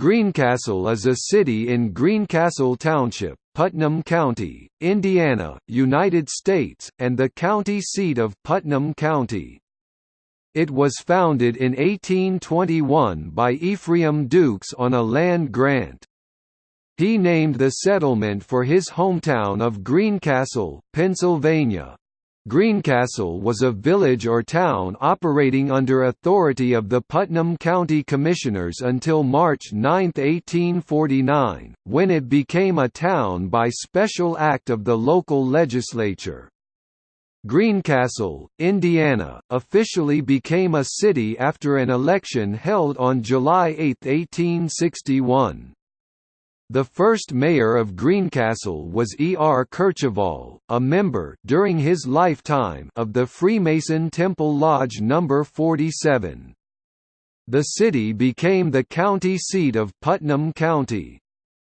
Greencastle is a city in Greencastle Township, Putnam County, Indiana, United States, and the county seat of Putnam County. It was founded in 1821 by Ephraim Dukes on a land grant. He named the settlement for his hometown of Greencastle, Pennsylvania. Greencastle was a village or town operating under authority of the Putnam County Commissioners until March 9, 1849, when it became a town by special act of the local legislature. Greencastle, Indiana, officially became a city after an election held on July 8, 1861. The first mayor of Greencastle was E. R. Kercheval, a member during his lifetime of the Freemason Temple Lodge No. 47. The city became the county seat of Putnam County.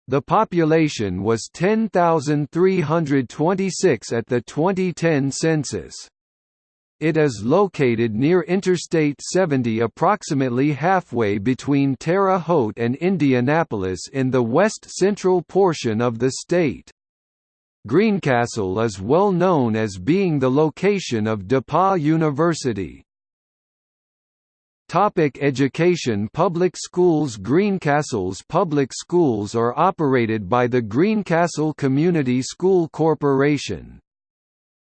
The population was 10,326 at the 2010 census. It is located near Interstate 70 approximately halfway between Terre Haute and Indianapolis in the west-central portion of the state. Greencastle is well known as being the location of DePauw University. Topic education Public schools Greencastle's public schools are operated by the Greencastle Community School Corporation.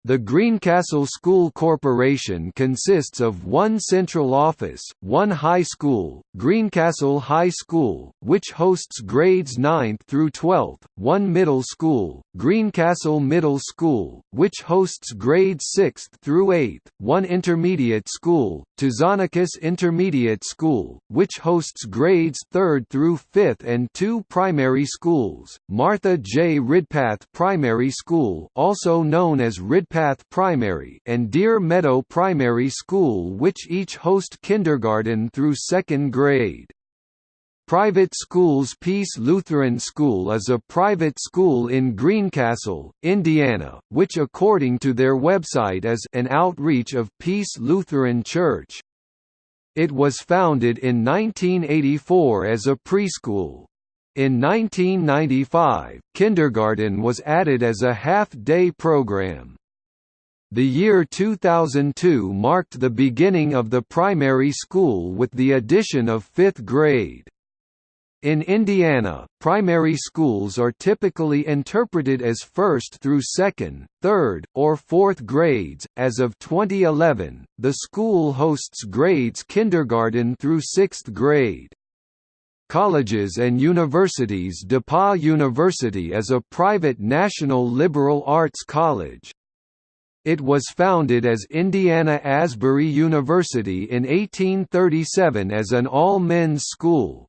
The Greencastle School Corporation consists of one central office, one high school, Greencastle High School, which hosts grades 9th through 12th, one middle school, Greencastle Middle School, which hosts grades 6th through 8th, one intermediate school, Tzouanakis Intermediate School, which hosts grades 3rd through 5th and two primary schools, Martha J. Ridpath Primary School also known as Ridpath Path Primary and Deer Meadow Primary School which each host kindergarten through second grade. Private schools Peace Lutheran School is a private school in Greencastle, Indiana, which according to their website is an outreach of Peace Lutheran Church. It was founded in 1984 as a preschool. In 1995, kindergarten was added as a half-day program. The year 2002 marked the beginning of the primary school with the addition of fifth grade. In Indiana, primary schools are typically interpreted as first through second, third, or fourth grades. As of 2011, the school hosts grades kindergarten through sixth grade. Colleges and universities DePauw University is a private national liberal arts college. It was founded as Indiana Asbury University in 1837 as an all-men's school.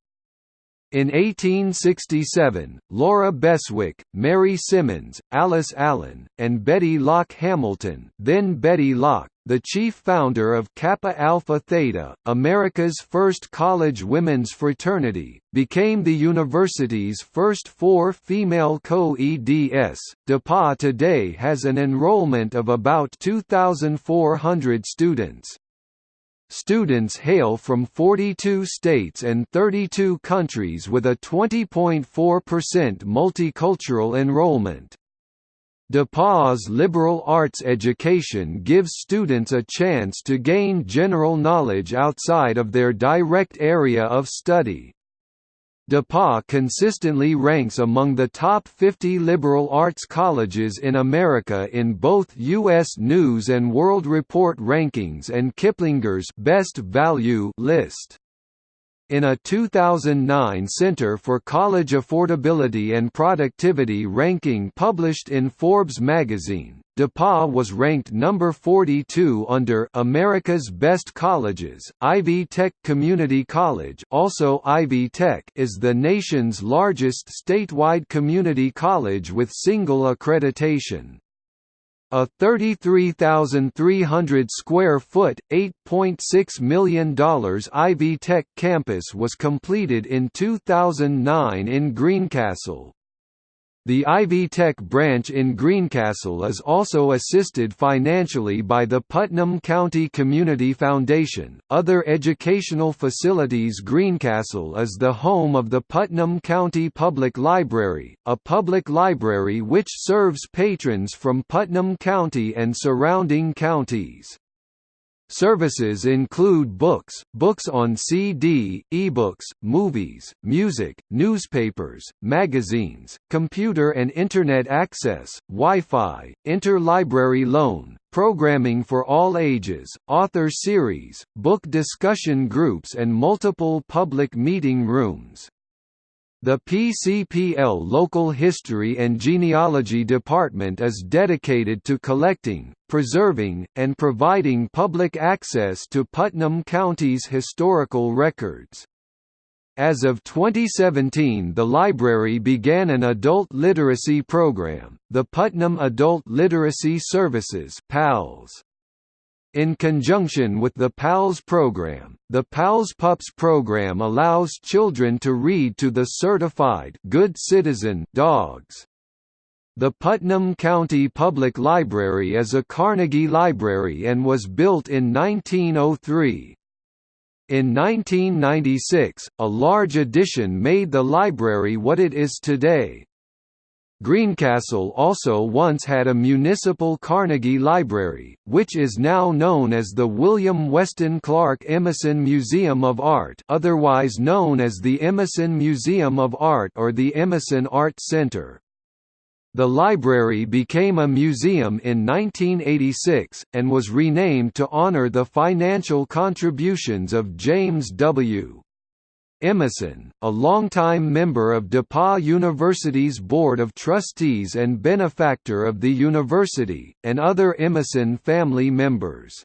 In 1867, Laura Beswick, Mary Simmons, Alice Allen, and Bettie Locke Hamilton then Bettie Locke the chief founder of Kappa Alpha Theta, America's first college women's fraternity, became the university's first four female co-eds. DePauw today has an enrollment of about 2,400 students. Students hail from 42 states and 32 countries with a 20.4% multicultural enrollment. DePauw's liberal arts education gives students a chance to gain general knowledge outside of their direct area of study. DePauw consistently ranks among the top 50 liberal arts colleges in America in both U.S. News & World Report rankings and Kiplinger's Best Value list. In a 2009 Center for College Affordability and Productivity ranking published in Forbes magazine, DePauw was ranked number 42 under America's Best Colleges. Ivy Tech Community College, also Ivy Tech, is the nation's largest statewide community college with single accreditation. A 33,300 square foot, $8.6 million Ivy Tech campus was completed in 2009 in Greencastle. The Ivy Tech branch in Greencastle is also assisted financially by the Putnam County Community Foundation. Other educational facilities Greencastle is the home of the Putnam County Public Library, a public library which serves patrons from Putnam County and surrounding counties. Services include books, books on CD, ebooks, movies, music, newspapers, magazines, computer and Internet access, Wi-Fi, interlibrary loan, programming for all ages, author series, book discussion groups and multiple public meeting rooms. The PCPL Local History and Genealogy Department is dedicated to collecting, preserving, and providing public access to Putnam County's historical records. As of 2017 the library began an adult literacy program, the Putnam Adult Literacy Services PALS. In conjunction with the PALS program, the PALS Pups program allows children to read to the certified good citizen dogs. The Putnam County Public Library is a Carnegie Library and was built in 1903. In 1996, a large addition made the library what it is today, Greencastle also once had a municipal Carnegie Library, which is now known as the William Weston Clark Emison Museum of Art otherwise known as the Emison Museum of Art or the Emison Art Center. The library became a museum in 1986, and was renamed to honor the financial contributions of James W. Emison, a longtime member of DePauw University's Board of Trustees and benefactor of the university, and other Emison family members.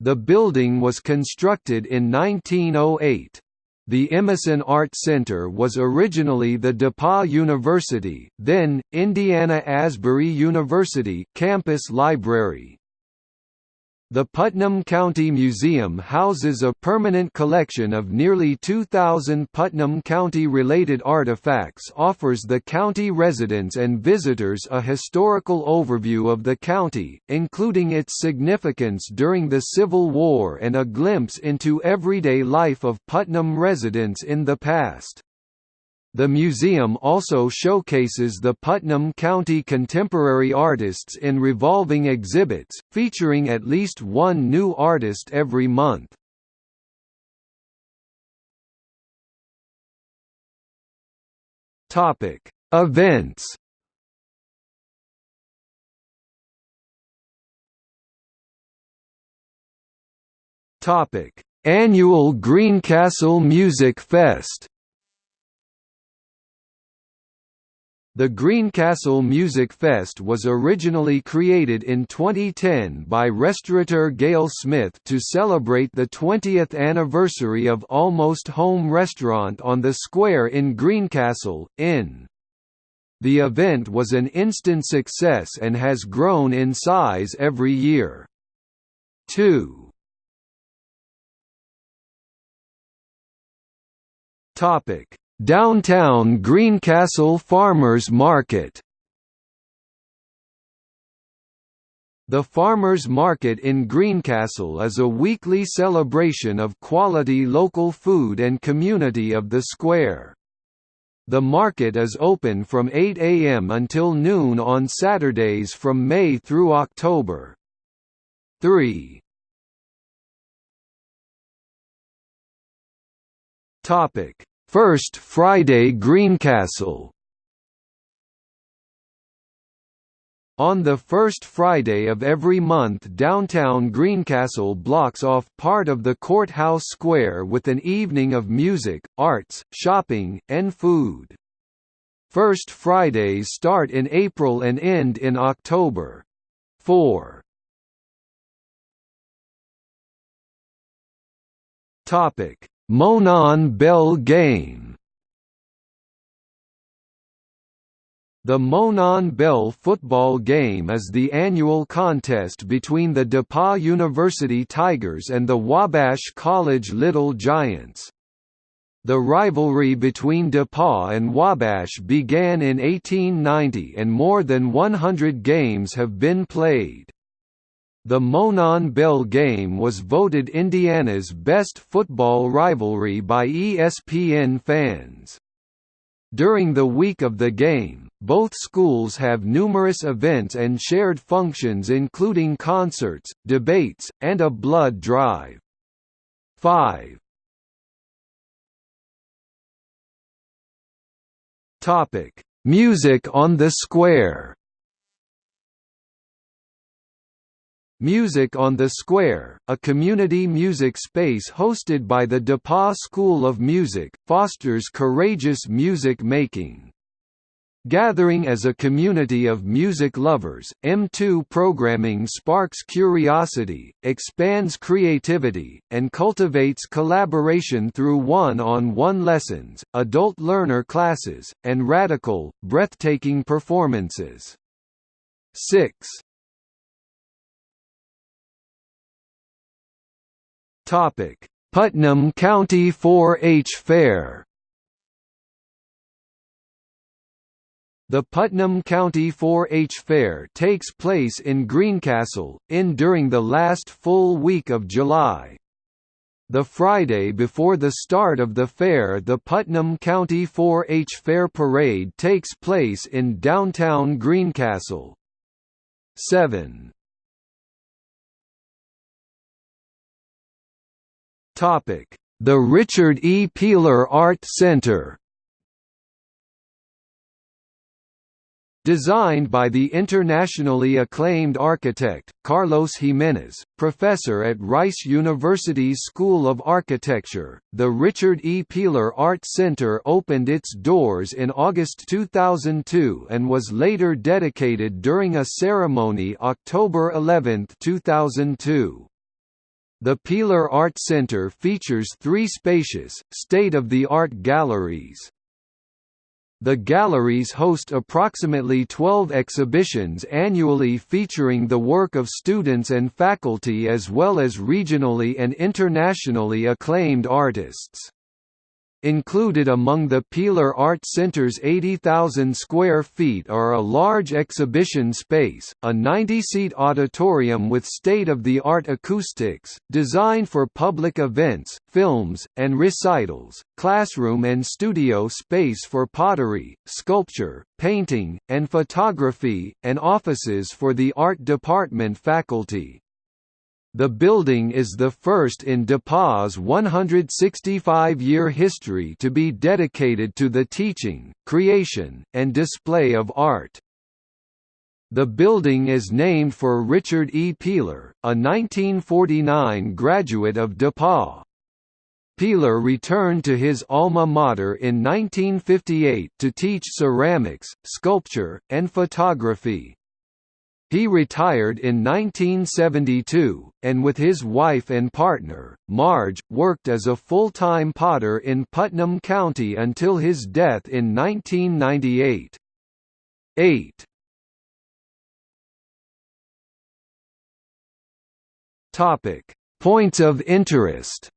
The building was constructed in 1908. The Emison Art Center was originally the DePauw University, then, Indiana Asbury University campus library. The Putnam County Museum houses a permanent collection of nearly 2,000 Putnam County-related artifacts offers the county residents and visitors a historical overview of the county, including its significance during the Civil War and a glimpse into everyday life of Putnam residents in the past. The museum also showcases the Putnam County contemporary artists in revolving exhibits, featuring at least one new artist every month. Topic: Events. Topic: Annual Greencastle Music Fest. The Greencastle Music Fest was originally created in 2010 by restaurateur Gail Smith to celebrate the 20th anniversary of Almost Home Restaurant on the square in Greencastle, Inn. The event was an instant success and has grown in size every year. 2 Topic Downtown Greencastle Farmers Market The Farmers Market in Greencastle is a weekly celebration of quality local food and community of the square. The market is open from 8 a.m. until noon on Saturdays from May through October. 3. Topic First Friday Greencastle On the first Friday of every month downtown Greencastle blocks off part of the courthouse square with an evening of music, arts, shopping, and food. First Fridays start in April and end in October. 4. Topic Monon Bell Game The Monon Bell football game is the annual contest between the DePauw University Tigers and the Wabash College Little Giants. The rivalry between DePauw and Wabash began in 1890 and more than 100 games have been played. The Monon Bell game was voted Indiana's best football rivalry by ESPN fans. During the week of the game, both schools have numerous events and shared functions including concerts, debates, and a blood drive. 5. Topic: Music on the Square. Music on the Square, a community music space hosted by the DePauw School of Music, fosters courageous music making. Gathering as a community of music lovers, M2 programming sparks curiosity, expands creativity, and cultivates collaboration through one-on-one -on -one lessons, adult learner classes, and radical, breathtaking performances. 6. Putnam County 4-H Fair The Putnam County 4-H Fair takes place in Greencastle, in during the last full week of July. The Friday before the start of the fair the Putnam County 4-H Fair Parade takes place in downtown Greencastle. 7. The Richard E. Peeler Art Center Designed by the internationally acclaimed architect, Carlos Jimenez, professor at Rice University's School of Architecture, the Richard E. Peeler Art Center opened its doors in August 2002 and was later dedicated during a ceremony October 11, 2002. The Peeler Art Center features three spacious, state-of-the-art galleries. The galleries host approximately 12 exhibitions annually featuring the work of students and faculty as well as regionally and internationally acclaimed artists. Included among the Peeler Art Center's 80,000 square feet are a large exhibition space, a 90-seat auditorium with state-of-the-art acoustics, designed for public events, films, and recitals, classroom and studio space for pottery, sculpture, painting, and photography, and offices for the art department faculty. The building is the first in DePauw's 165-year history to be dedicated to the teaching, creation, and display of art. The building is named for Richard E. Peeler, a 1949 graduate of DePauw. Peeler returned to his alma mater in 1958 to teach ceramics, sculpture, and photography. He retired in 1972, and with his wife and partner, Marge, worked as a full-time potter in Putnam County until his death in 1998. 8. Topic: Points of interest.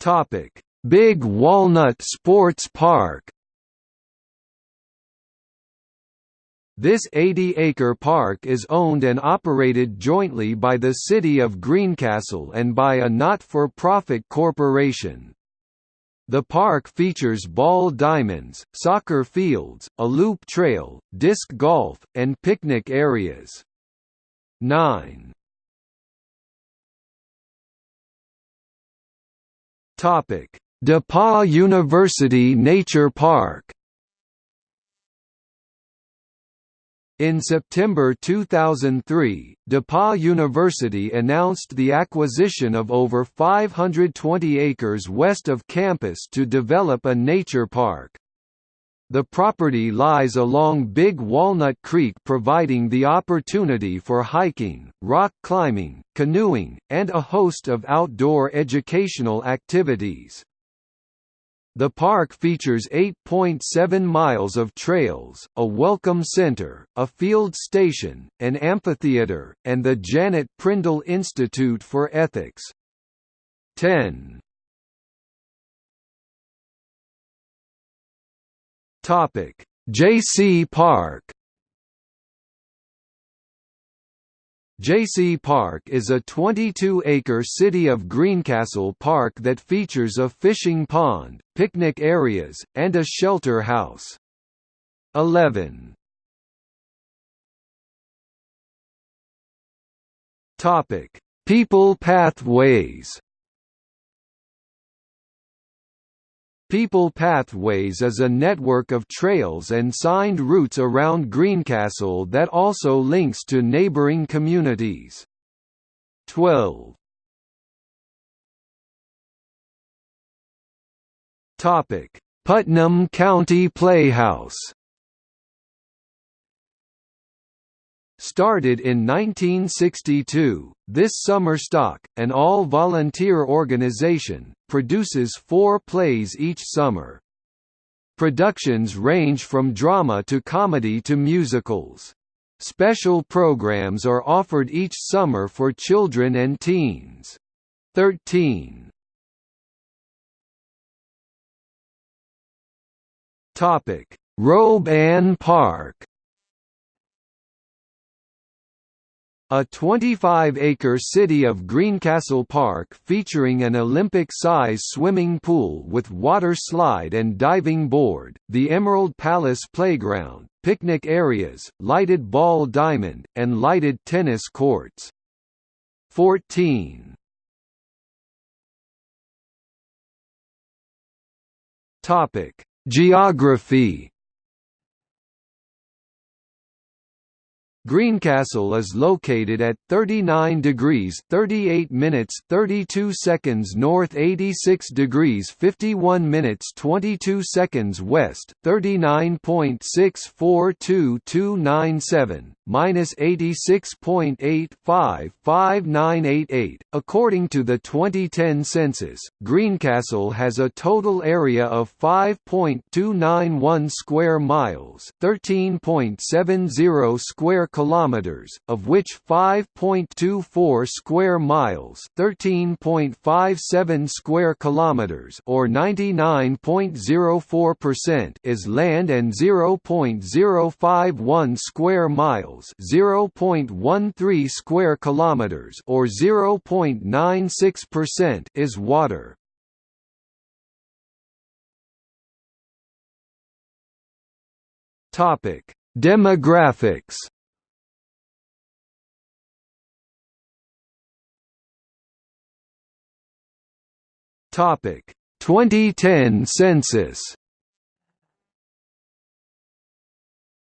Topic: Big Walnut Sports Park This 80-acre park is owned and operated jointly by the City of Greencastle and by a not-for-profit corporation. The park features ball diamonds, soccer fields, a loop trail, disc golf, and picnic areas. 9. Topic: DePauw University Nature Park In September 2003, DePauw University announced the acquisition of over 520 acres west of campus to develop a nature park. The property lies along Big Walnut Creek providing the opportunity for hiking, rock climbing, canoeing, and a host of outdoor educational activities. The park features 8.7 miles of trails, a welcome center, a field station, an amphitheater, and the Janet Prindle Institute for Ethics. 10. Topic: Jaycee Park Jaycee Park is a 22-acre city of Greencastle Park that features a fishing pond, picnic areas, and a shelter house. 11. Topic: People Pathways People Pathways is a network of trails and signed routes around Greencastle that also links to neighbouring communities. 12. Putnam County Playhouse Started in 1962, this summer stock, an all-volunteer organization, produces four plays each summer. Productions range from drama to comedy to musicals. Special programs are offered each summer for children and teens. 13. Robe Ann Park A 25-acre city of Greencastle Park featuring an Olympic-size swimming pool with water slide and diving board, the Emerald Palace Playground, picnic areas, lighted ball diamond, and lighted tennis courts. 14. Geography Greencastle is located at 39 degrees 38 minutes 32 seconds north 86 degrees 51 minutes 22 seconds west 39.642297 minus 86.855988 according to the 2010 census Greencastle has a total area of 5.291 square miles 13.70 square kilometers, of which 5.24 square miles, 13.57 square kilometers, or 99.04% is land and 0.051 square miles, 0.13 square kilometers, or 0.96% is water. Topic: Demographics Topic 2010 census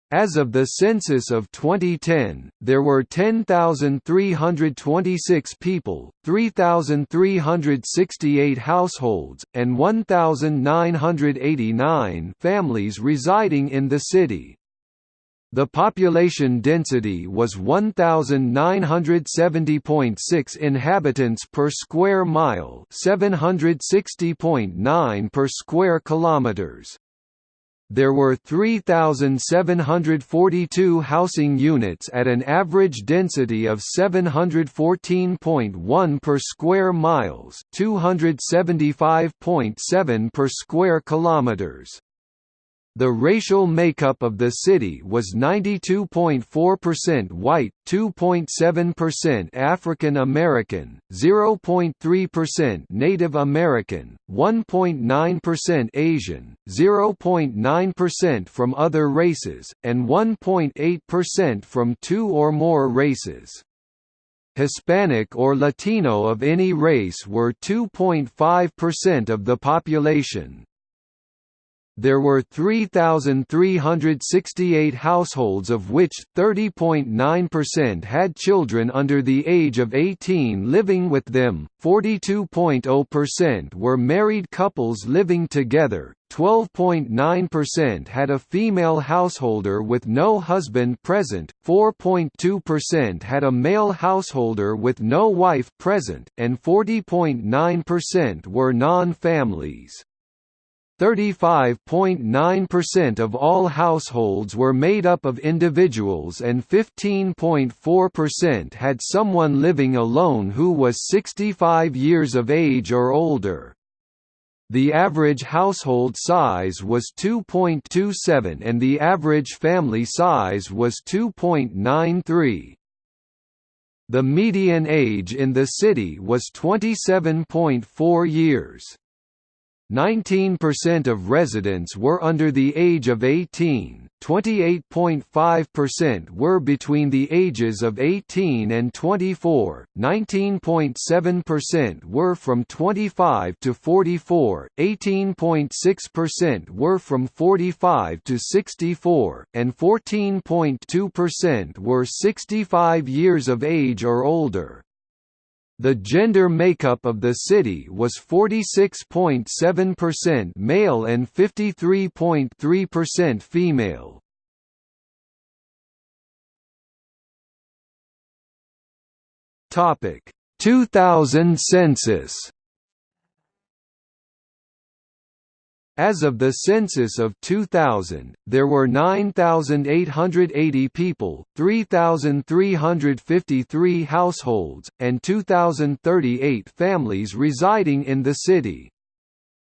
As of the census of 2010, there were 10,326 people, 3,368 households, and 1,989 families residing in the city. The population density was 1970.6 inhabitants per square mile, 760.9 per square kilometers. There were 3,742 housing units at an average density of 714.1 per square miles, 275.7 per square kilometers. The racial makeup of the city was 92.4% white, 2.7% African American, 0.3% Native American, 1.9% Asian, 0.9% from other races, and 1.8% from two or more races. Hispanic or Latino of any race were 2.5% of the population. There were 3,368 households of which 30.9% had children under the age of 18 living with them, 42.0% were married couples living together, 12.9% had a female householder with no husband present, 4.2% had a male householder with no wife present, and 40.9% were non-families. 35.9% of all households were made up of individuals and 15.4% had someone living alone who was 65 years of age or older. The average household size was 2.27 and the average family size was 2.93. The median age in the city was 27.4 years. 19% of residents were under the age of 18, 28.5% were between the ages of 18 and 24, 19.7% were from 25 to 44, 18.6% were from 45 to 64, and 14.2% were 65 years of age or older. The gender makeup of the city was 46.7% male and 53.3% female. Topic: 2000 census. As of the census of 2000, there were 9,880 people, 3,353 households, and 2,038 families residing in the city.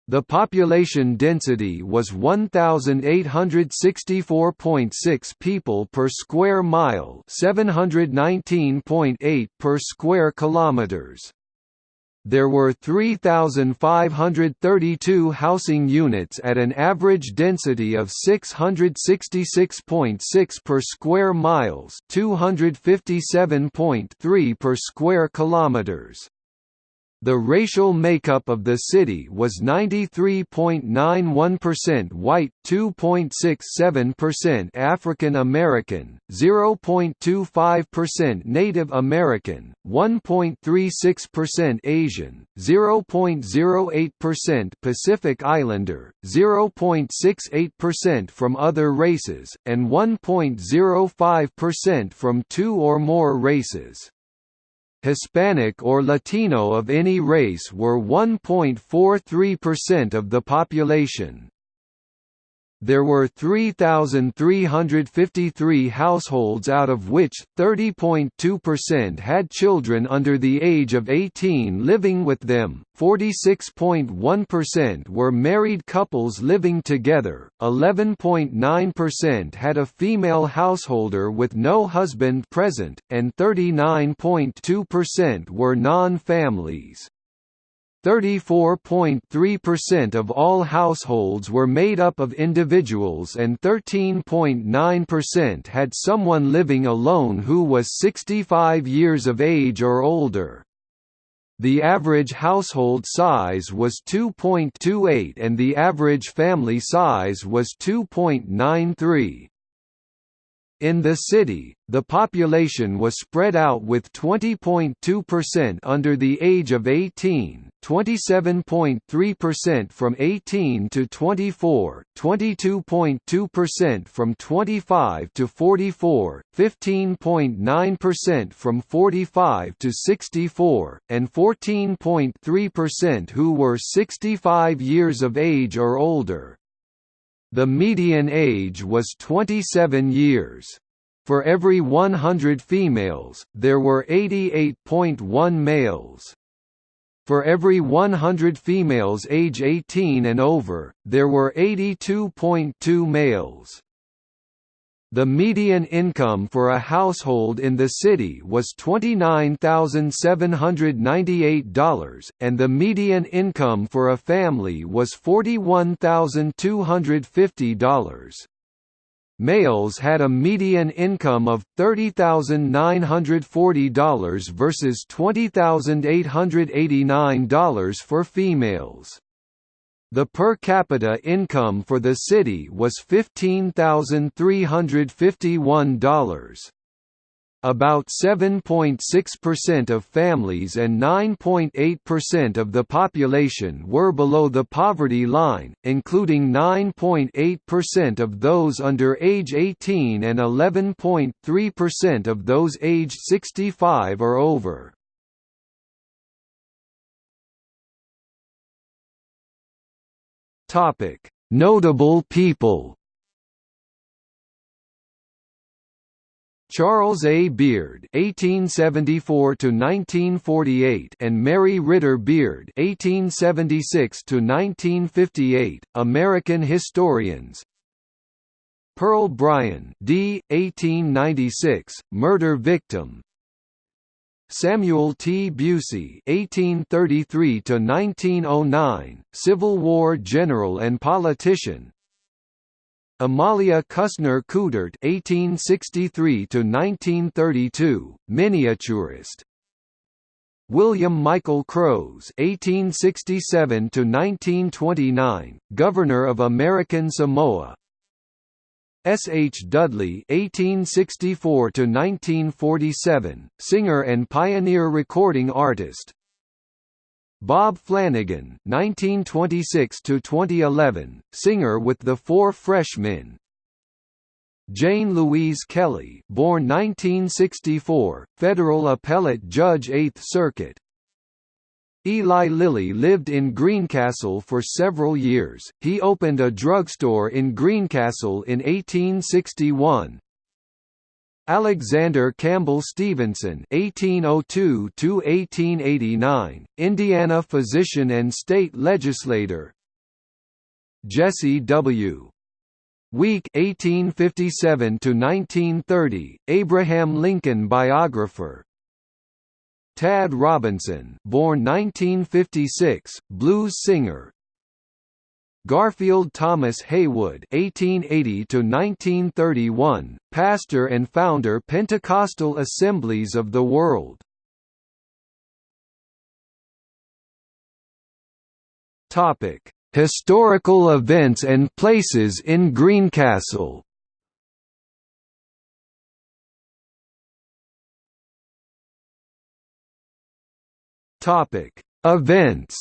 The population density was 1864.6 people per square mile, 719.8 per square kilometers there were 3,532 housing units at an average density of 666.6 per square miles 257.3 per square kilometers. The racial makeup of the city was 93.91% white, 2.67% African American, 0.25% Native American, 1.36% Asian, 0.08% Pacific Islander, 0.68% from other races, and 1.05% from two or more races. Hispanic or Latino of any race were 1.43% of the population. There were 3,353 households out of which, 30.2% had children under the age of 18 living with them, 46.1% were married couples living together, 11.9% had a female householder with no husband present, and 39.2% were non-families. 34.3% of all households were made up of individuals and 13.9% had someone living alone who was 65 years of age or older. The average household size was 2.28 and the average family size was 2.93. In the city, the population was spread out with 20.2% under the age of 18, 27.3% from 18 to 24, 22.2% from 25 to 44, 15.9% from 45 to 64, and 14.3% who were 65 years of age or older. The median age was 27 years. For every 100 females, there were 88.1 males. For every 100 females age 18 and over, there were 82.2 males. The median income for a household in the city was $29,798, and the median income for a family was $41,250. Males had a median income of $30,940 versus $20,889 for females. The per capita income for the city was $15,351. About 7.6% of families and 9.8% of the population were below the poverty line, including 9.8% of those under age 18 and 11.3% of those aged 65 or over. Topic: Notable people. Charles A. Beard (1874–1948) and Mary Ritter Beard (1876–1958), American historians. Pearl Bryan, D. 1896, murder victim. Samuel T. Busey (1833–1909), Civil War general and politician. Amalia Küssner Coudert (1863–1932), miniaturist. William Michael Crose (1867–1929), Governor of American Samoa. S. H. Dudley (1864–1947), singer and pioneer recording artist. Bob Flanagan (1926–2011), singer with the Four Freshmen. Jane Louise Kelly, born 1964, federal appellate judge 8th Circuit. Eli Lilly lived in Greencastle for several years. He opened a drugstore in Greencastle in 1861, Alexander Campbell Stevenson (1802–1889), Indiana physician and state legislator. Jesse W. Weik (1857–1930), Abraham Lincoln biographer. Tad Robinson, born 1956, blues singer, Garfield Thomas Haywood (1880–1931), pastor and founder Pentecostal Assemblies of the World. Topic: Historical events and places in Greencastle. Topic: Events.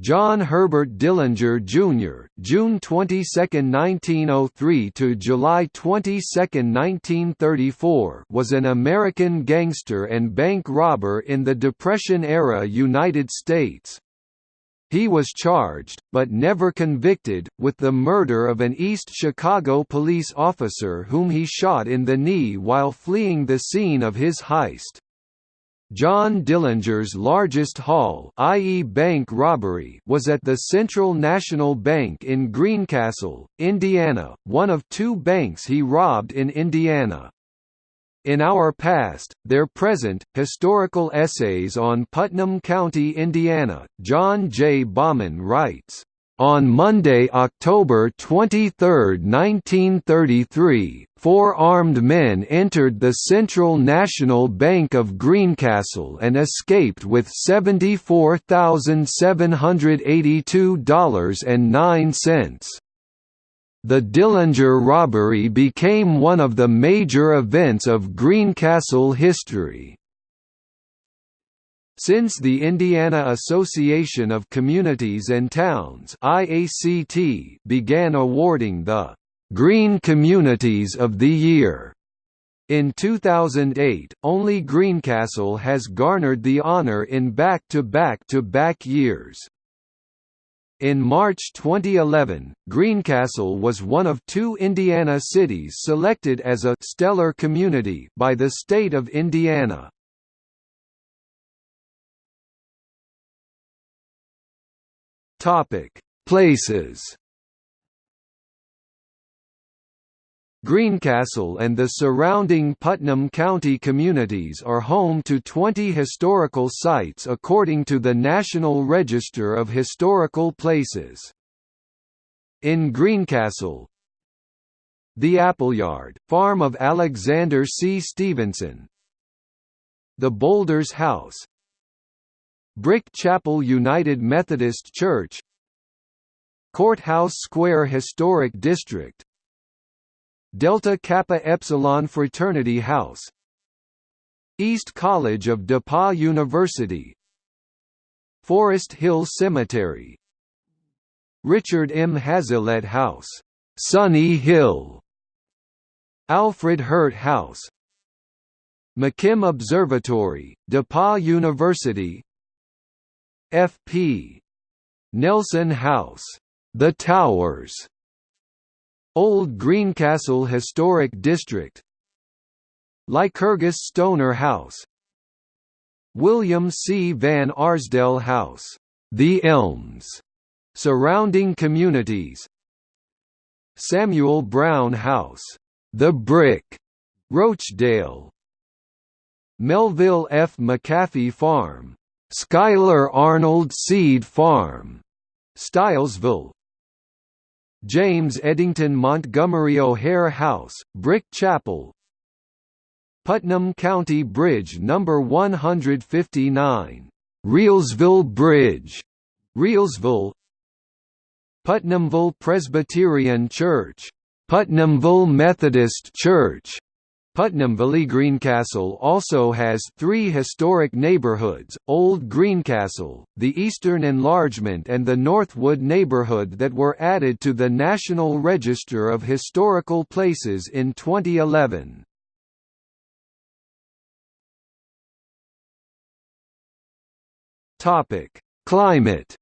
John Herbert Dillinger Jr. (June 22, 1903 to July 22, 1934) was an American gangster and bank robber in the Depression-era United States. He was charged, but never convicted, with the murder of an East Chicago police officer whom he shot in the knee while fleeing the scene of his heist. John Dillinger's largest haul i.e. bank robbery was at the Central National Bank in Greencastle, Indiana, one of two banks he robbed in Indiana. In Our Past, Their Present, Historical Essays on Putnam County, Indiana, John J. Baughman writes, on Monday, October 23, 1933, four armed men entered the Central National Bank of Greencastle and escaped with $74,782.09. The Dillinger robbery became one of the major events of Greencastle history. Since the Indiana Association of Communities and Towns IACT began awarding the Green Communities of the Year in 2008, only Greencastle has garnered the honor in back-to-back-to-back -back years. In March 2011, Greencastle was one of two Indiana cities selected as a «stellar community» by the state of Indiana. Places. Greencastle and the surrounding Putnam County communities are home to 20 historical sites according to the National Register of Historical Places. In Greencastle, the Appleyard, farm of Alexander C. Stevenson The Boulders House Brick Chapel United Methodist Church Courthouse Square Historic District Delta Kappa Epsilon Fraternity House. East College of DePauw University. Forest Hill Cemetery. Richard M. Hazlitt House, Sunny Hill. Alfred Hurt House. McKim Observatory, DePauw University. F.P. Nelson House, The Towers, Old Greencastle Historic District, Lycurgus Stoner House, William C. Van Arsdale House, The Elms, surrounding communities, Samuel Brown House, The Brick, Rochdale, Melville F. McAfee Farm, Schuyler Arnold Seed Farm, Stilesville, James Eddington Montgomery O'Hare House, Brick Chapel, Putnam County Bridge No. 159, Reelsville Bridge, Reelsville, Putnamville Presbyterian Church, Putnamville Methodist Church, Putnamville Greencastle also has three historic neighborhoods, Old Greencastle, the Eastern Enlargement and the Northwood neighborhood that were added to the National Register of Historical Places in 2011. Climate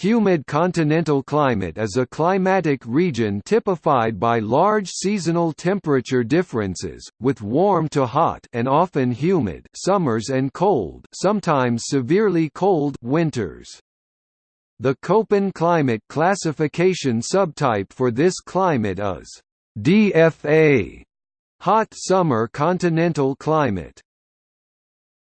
Humid continental climate is a climatic region typified by large seasonal temperature differences, with warm to hot and often humid summers and cold sometimes severely cold winters. The Köppen climate classification subtype for this climate is DFA, hot summer continental climate.